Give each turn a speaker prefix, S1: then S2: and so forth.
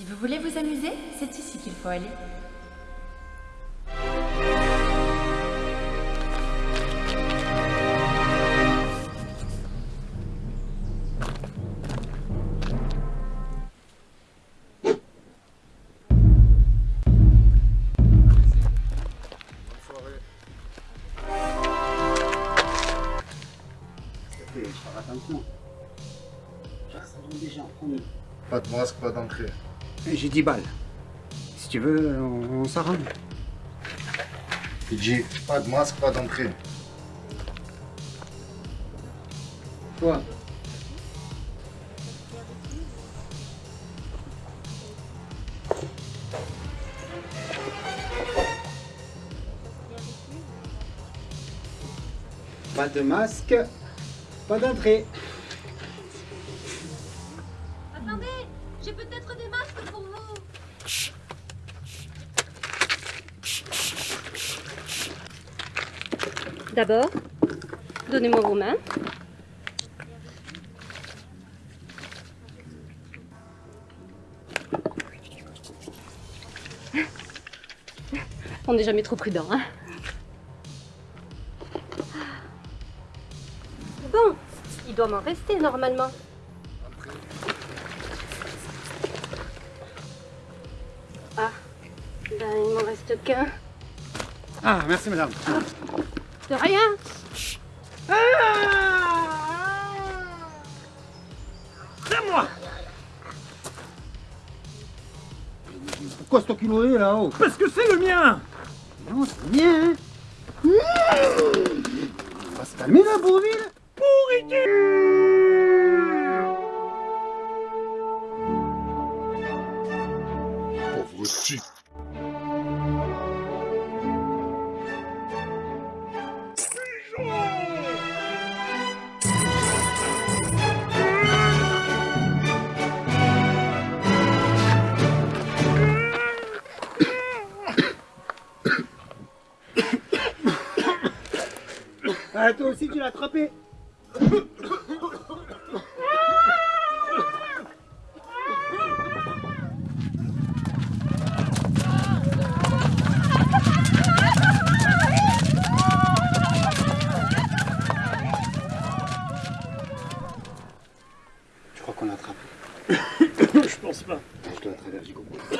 S1: Si vous voulez vous amuser, c'est ici qu'il faut aller.
S2: attention. déjà
S3: Pas de masque, pas d'entrée.
S2: J'ai 10 balles. Si tu veux, on, on s'arrange.
S3: J'ai pas de masque, pas d'entrée.
S2: Toi Pas de masque, pas d'entrée.
S4: Attendez, j'ai peut-être des masques. D'abord, donnez-moi vos mains. On n'est jamais trop prudent, hein Bon, il doit m'en rester normalement. Ben il m'en reste qu'un.
S2: Ah, merci madame.
S4: De rien.
S2: C'est moi. Pourquoi ce kilo est là-haut?
S5: Parce que c'est le mien.
S2: Non, c'est le mien, hein. On va se calmer là, Bourville.
S3: Pauvre type.
S2: Ah, toi aussi, tu l'as attrapé Je crois qu'on l'a attrapé.
S5: Je pense pas.
S2: Je dois.